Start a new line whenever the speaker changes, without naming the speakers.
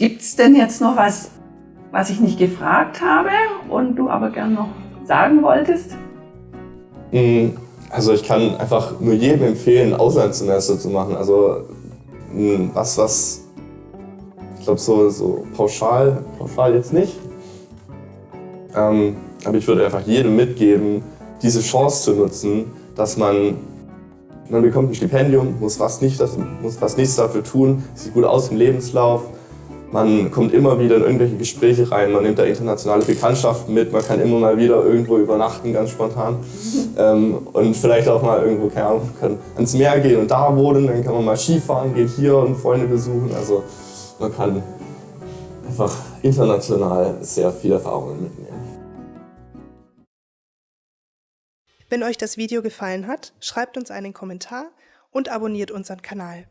Gibt es denn jetzt noch was, was ich nicht gefragt habe und du aber gern noch sagen wolltest?
Mm, also ich kann einfach nur jedem empfehlen, ein Auslandssemester zu machen. Also mm, was, was, ich glaube so, so pauschal, pauschal jetzt nicht. Ähm, aber ich würde einfach jedem mitgeben, diese Chance zu nutzen, dass man, man bekommt ein Stipendium, muss fast, nicht, muss fast nichts dafür tun, sieht gut aus im Lebenslauf, man kommt immer wieder in irgendwelche Gespräche rein, man nimmt da internationale Bekanntschaften mit, man kann immer mal wieder irgendwo übernachten, ganz spontan. Ähm, und vielleicht auch mal irgendwo, keine Ahnung, kann ans Meer gehen und da wohnen, dann kann man mal Skifahren, geht hier und Freunde besuchen. Also man kann einfach international sehr viele Erfahrungen mitnehmen.
Wenn euch das Video gefallen hat, schreibt uns einen Kommentar und abonniert unseren Kanal.